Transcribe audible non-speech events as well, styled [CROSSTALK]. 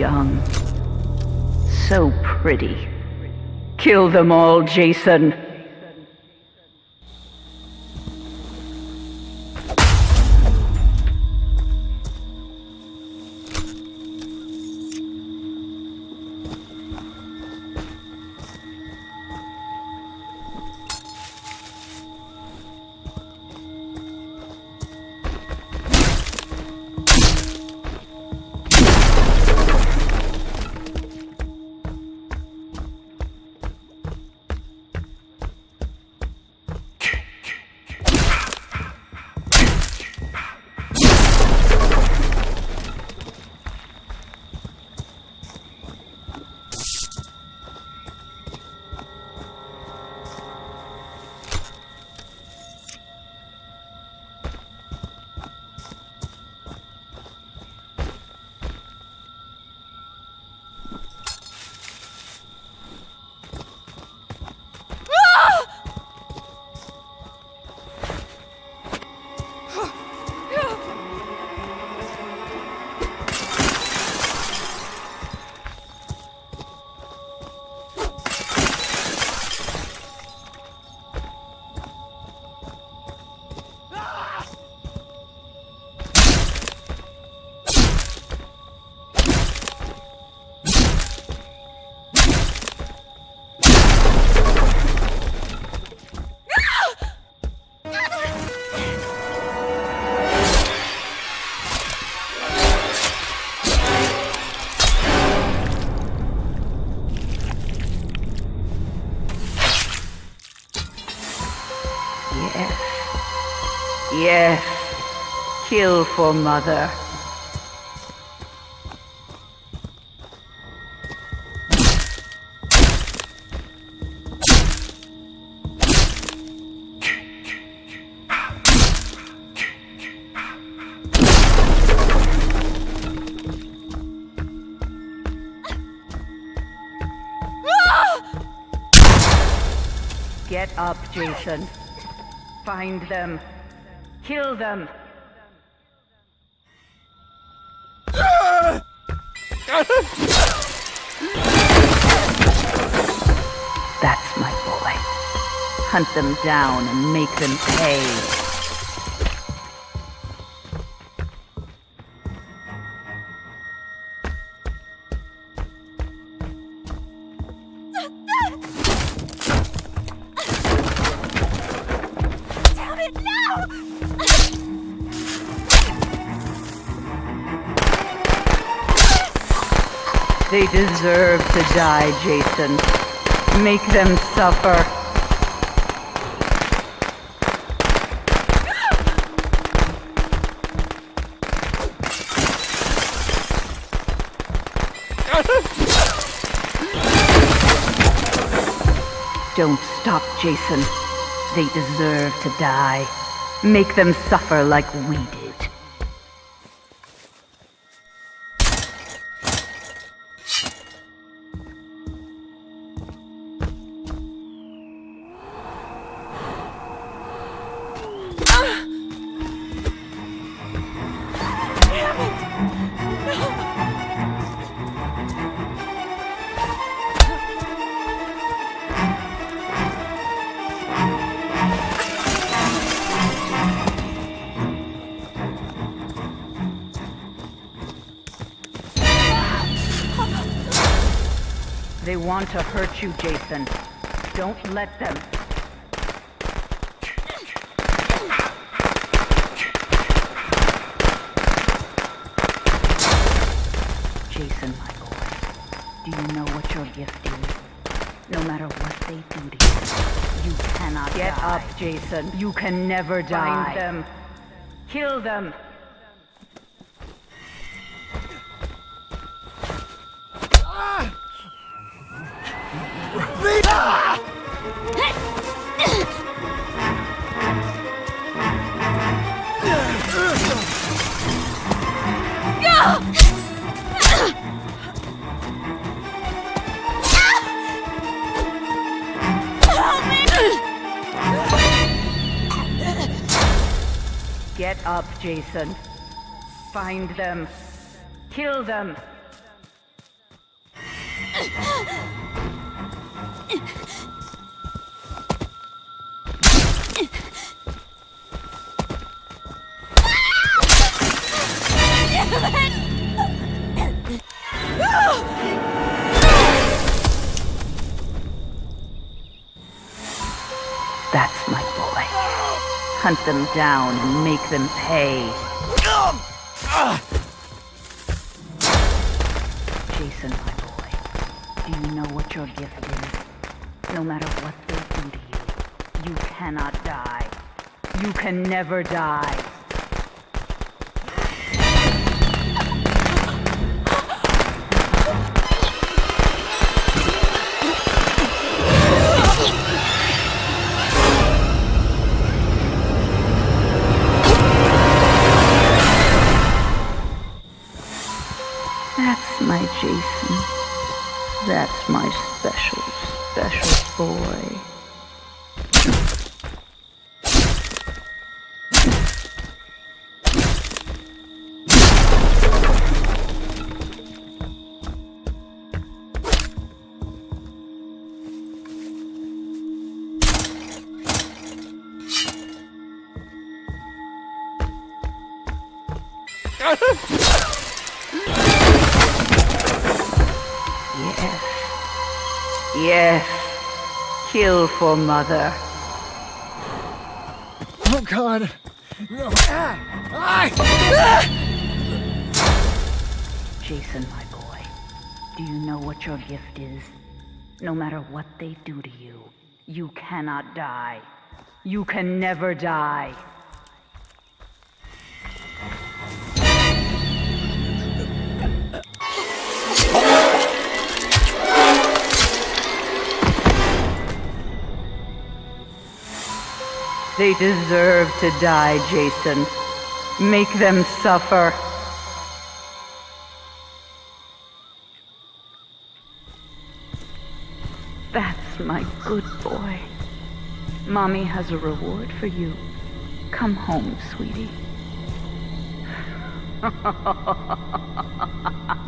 young. So pretty. Kill them all, Jason. Yes. Yes. Kill for mother. Get up, Jason. Find them. Kill them. That's my boy. Hunt them down and make them pay. They deserve to die, Jason. Make them suffer. Don't stop, Jason. They deserve to die. Make them suffer like we did. They want to hurt you, Jason. Don't let them. Jason, my boy, do you know what your gift is? No matter what they do to you, you cannot Get die. up, Jason. You can never die. Find them. Kill them. Get up, Jason. Find them. Kill them. That's my boy. Hunt them down and make them pay. Jason, my boy, do you know what your gift is? No matter what they do to you, you cannot die. You can never die. My Jason. That's my special, special boy. Yes. [LAUGHS] Yes. Kill for mother. Oh God! No! Ah! Ah! Jason, my boy, do you know what your gift is? No matter what they do to you, you cannot die. You can never die. They deserve to die, Jason. Make them suffer. That's my good boy. Mommy has a reward for you. Come home, sweetie. [LAUGHS]